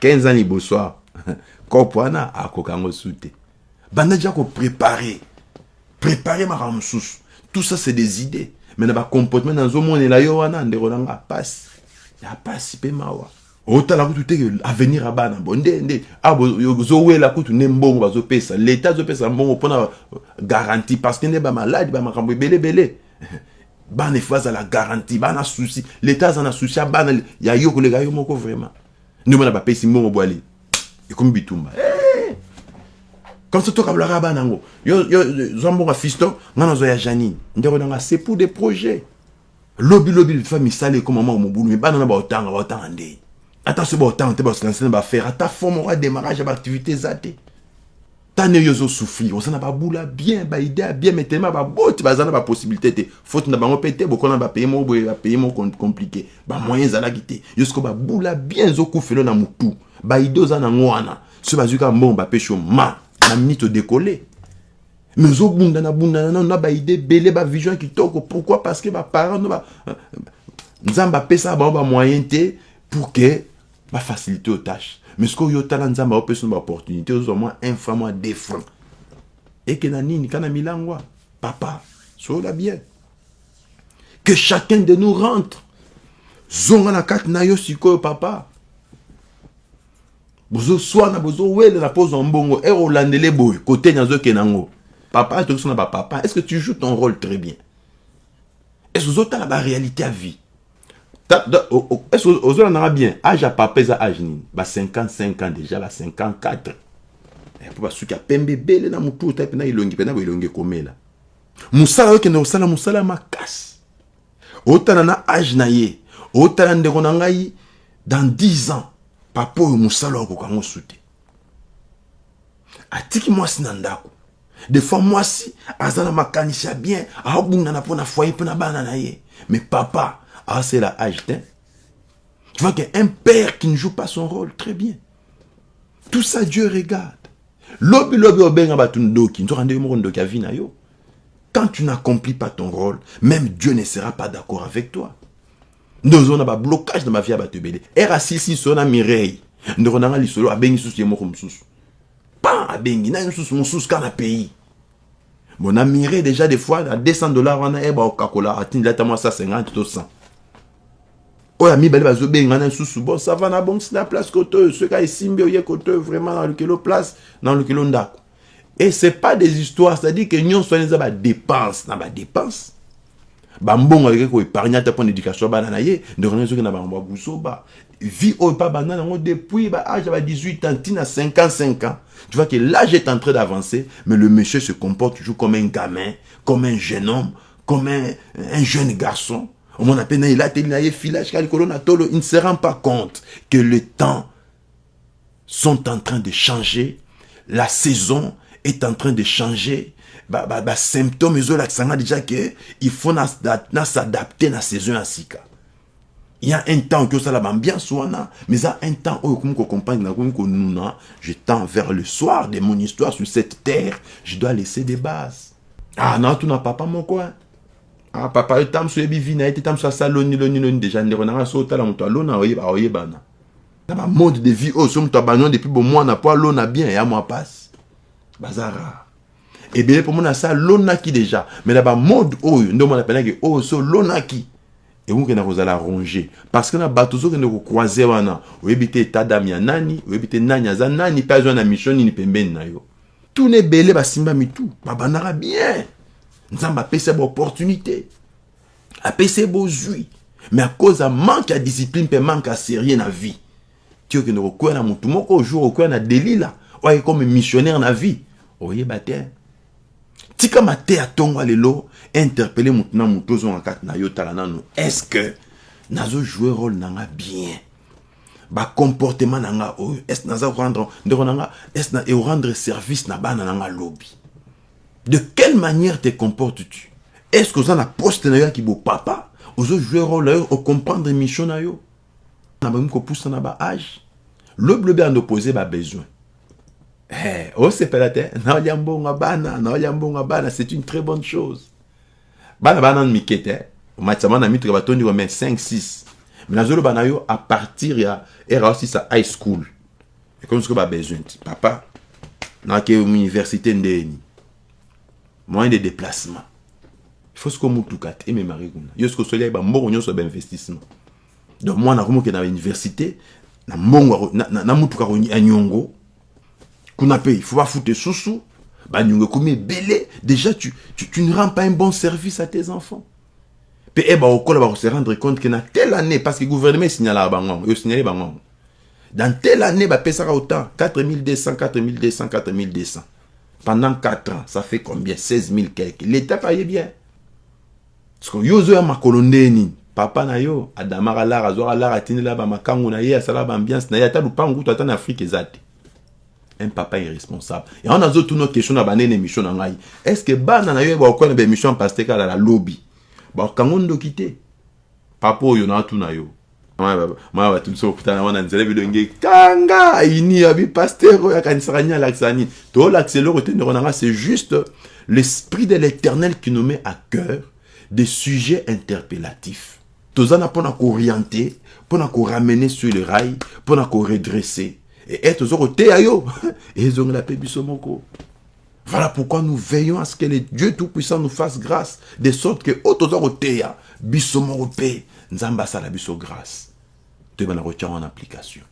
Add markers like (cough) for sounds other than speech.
15 ans liboso awa kopo wana akoka yango su te banda dia koprépare prépare makambo mosusu tout ça c'est des idées. Mais na bacomportement nazomonela yo wana ndeko nanga pasi ya pasi mpe mawa. Otala kutu te avenir ya bana. Bo nde nde. Ozowela kutu nde mbongo bazopesa l'état azopesa mbongo mpona garantie. Parce que nde bamaladi bamakambo ebelebele (laughs) bana efo azala garantie. Bana susi l'état aza na susi ya bana. Ya yo koleka yo moko vraiment nde mona bapesi mbongo bwale ekomi bitumba. Comme ça tokabolaka bana yango yo zwa mbongo ya fiston nga nazwa ya janine. Ndeko nanga c'est pour des projets. Lobi lobi fa misala ekoma moko mobulu me bana na baotanga baotanga ndeni ata so baotanga te baosilance na bafaire ata fo moko ya démarrage te tane oyo ozosouffrir oza na babula bien baide ya bien mais tellement baboti baza na bapossibilité te. Faute na bango mpe te bokona bapaye moko boye bapaye moko compliqué. Bamoyen ezalaki te. Siko babula bien ezokufelo na motu baide oza nango wana so bazwi kaka mbongo bapesi yo ma na minute odécolle mais ozobundana bundana nano na baide ebele bavision kitoko pourquoi? Parce que baparent no nzambe apesaka bango bamoyen te pour que bafacilité aux mais sikoyo yo tala nzambe aopesa no baopportunité ozwa mwa un franc mwa deux francs. Ekena nini kana milangwa papa sola bien. Que chacun de nous rentre. Zonga na kati na yo sikoyo papa. Bozoswana bozowelela mpo ozwa mbongo ere olandele boye kote nazokenda yango papa tokiso na bapapa est ce que tu joues ton rôle très bien? Est ce ozotala baréalité ya vie? Est ce que ozolandanga bien? Age ya papa eza age nini. Ba 55 ans déjà ba 54 mpo basuki ya pembe ebele na motu ota mpena elongi mpena bo elongi ekomela mosala okende kosala mosala ya makasi otala na age na ye otala ndeko na dans 10 ans papa oyo mosala okoka yango su te atiki mwasi na ndako des fois mwasi aza na makanisi ya bien aobundana mpo na foyer mpo na bana na ye mais papa asala age te tu vois qu'un père qui ne joue pas son rôle très bien. Tout ça dieu regarde. Na yo. Quand tu n'accomplis pas ton rôle même dieu ne sera pas d'accord avec toi. Nde ozona bablocage na bavie ya bato ebele ere asilisi so na mireille. Ndeko nanga lisolo abengi susu ye moko mosusu pan abengi nani mosusu mosusu kaka na pays bon na mireille déjà des fois na 200 dollars baokakola atindi ata mwa 150 to 100 oyo mibale bazobenga na lisusu bon ça va na bongisi na place kote oyo soki esimbi oye kote oyo vraiment na lukelo place na lukelo ndako et c'est pas des histoires c'est à dire que nyonso wana eza badepense na badepense bambongo aleki koépargne ata mpo na éducation ya bana na ye ndeko ezoki na bango babuzoba vie oyo mpa banda nango depuis baage ya ba 18 ans ntina 55 ans. Tu vois que l'âge est en train d'avancer mais le monsieur se comporte toujours comme un gamin comme un jeune homme comme un, un jeune garçon na na na il ne se rend pas compte que le temps sont en train de changer la saison est en train de changer. Basymptôme ezolakisa nga déjà ke il faut na s'adapter na saison ya sika. Il y a un temps okoki osala baambiance wana mais eza un temps oyo okomi kocompagne nakomi konuna je tends vers le soir de mon histoire sur cette terre je dois laisser des bases. Ah naotuna papa moko ah papa yo tam so oyebi vi na ye te tam so asala loni loni loni déjà so otala moto alona oyebana na bamode de vie oyo so moto depuis bomwana mpo alona bien ya mwa pasi baza rare ebele mpo mona asa alonaki déjà mais na bamode nde omona penaki oyo so ronge. Parce que na bato ozokende kokroise wana oyebi te etat dame ya nani. Oyebi te nani aza nani. Mpe azwa na mission na yo. Tuna ebele basimba mitu babandaka bien nzambe apesi baopportunité apesi bozwi mais à cause ya discipline mpe manque ya sérieux na vie. Ti okende kokwea na motu moko ojour okwea na delila oye comme missionnaire na vie. Oyeba te tika mateya ntongo lelo interpele motu na motu ozonga kati na yo tala nano est ce que nazojoue rôle nanga bien? Bacomportement na nga oyo est naza rendre ndeko na nga est na rendre service na bana na nga lobi de quelle manière te comportes-tu? Est ce que oza na poste na yo yaki bopapa ozojouer rôle na yo ocomprendre mission na yo na bakomi kopusa na baage lobi lobi andopoze babesoin Eh, bana naolia mbongo bana c'est une très bonne chose. Bana bana mike te omatisa bana mituka batondi kome 5 6 me nazoloba na yo à partir ya era osisa high school. Ekomi sikoyo babesoin ti papa. Nake université ndeni moyen de déplacement. Faut sikoyo motuka te ememaki kuna yo ya bainvestissement donc mwana akomoke na université na mbongo na, mutuka kuna susu déjà tu, tu, ne rends pas un bon service à tes enfants. Mpe e bakokola bakose rendre compte ke na telle année parce que gouvernement esignalaka bango yo signale bango dans telle année bapesaka autant 4200 4200 4200 pendant 4 ans ça fait combien? 16 000 quelque. L'état paye bien. Parce que yo ozoya makolo ndeni papa na yo adamaka lara azwaka lara atindela bamakangu na ye asalaka baambiance na ye ata lupangu na afrike eza te un papa irresponsable. Yango nazotuna question na banene émission na ngai. Est ce que bana na yo bakokola na baémission paste kala na lobi bakango ndoki te papa oyo naatuna yo maya batuniso kokutana wana nzela bilonge kanga ayini abi paster oyo akanisaka nini alakisaka nini tolakisa eloko te ndeko c'est juste l'esprit de l'éternel qui nous met à cœur des sujets interpellatifs. Toza na mpona koorienter mpona koramener sur le rail mpona koredresser. Et toza koteya yo ezongela mpe biso moko. Voilà pourquoi nous veillons à ce que le dieu tout-puissant nous fasse grâce de sorte que oyo toza koteya biso moko mpe nzambe asala biso grâce toyeba na kotia wana application